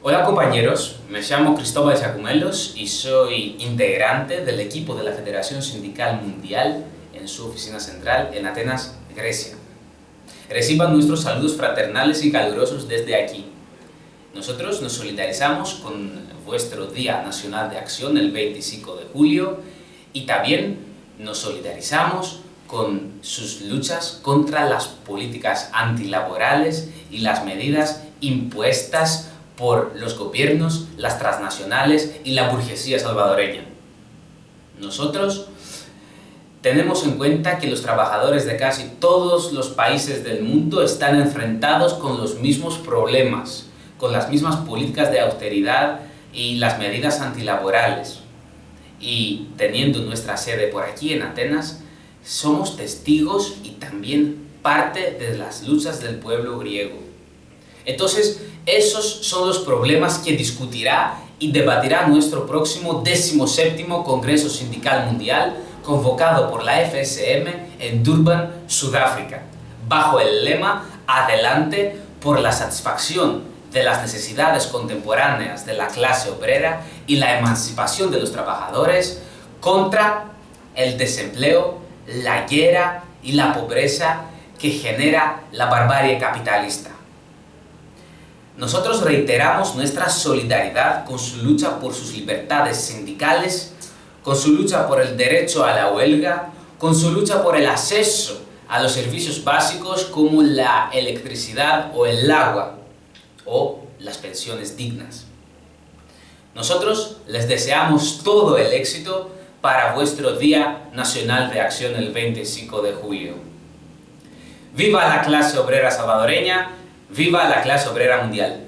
Hola compañeros, me llamo Cristóbal Jacumelos y soy integrante del equipo de la Federación Sindical Mundial en su oficina central en Atenas, Grecia. Reciban nuestros saludos fraternales y calurosos desde aquí. Nosotros nos solidarizamos con vuestro Día Nacional de Acción el 25 de julio y también nos solidarizamos con sus luchas contra las políticas antilaborales y las medidas impuestas por los gobiernos, las transnacionales y la burguesía salvadoreña. Nosotros tenemos en cuenta que los trabajadores de casi todos los países del mundo están enfrentados con los mismos problemas, con las mismas políticas de austeridad y las medidas antilaborales. Y teniendo nuestra sede por aquí en Atenas, somos testigos y también parte de las luchas del pueblo griego. Entonces, esos son los problemas que discutirá y debatirá nuestro próximo 17 Congreso Sindical Mundial convocado por la FSM en Durban, Sudáfrica, bajo el lema Adelante por la satisfacción de las necesidades contemporáneas de la clase obrera y la emancipación de los trabajadores contra el desempleo, la guerra y la pobreza que genera la barbarie capitalista. Nosotros reiteramos nuestra solidaridad con su lucha por sus libertades sindicales, con su lucha por el derecho a la huelga, con su lucha por el acceso a los servicios básicos como la electricidad o el agua, o las pensiones dignas. Nosotros les deseamos todo el éxito para vuestro Día Nacional de Acción el 25 de julio. ¡Viva la clase obrera salvadoreña! ¡Viva la clase obrera mundial!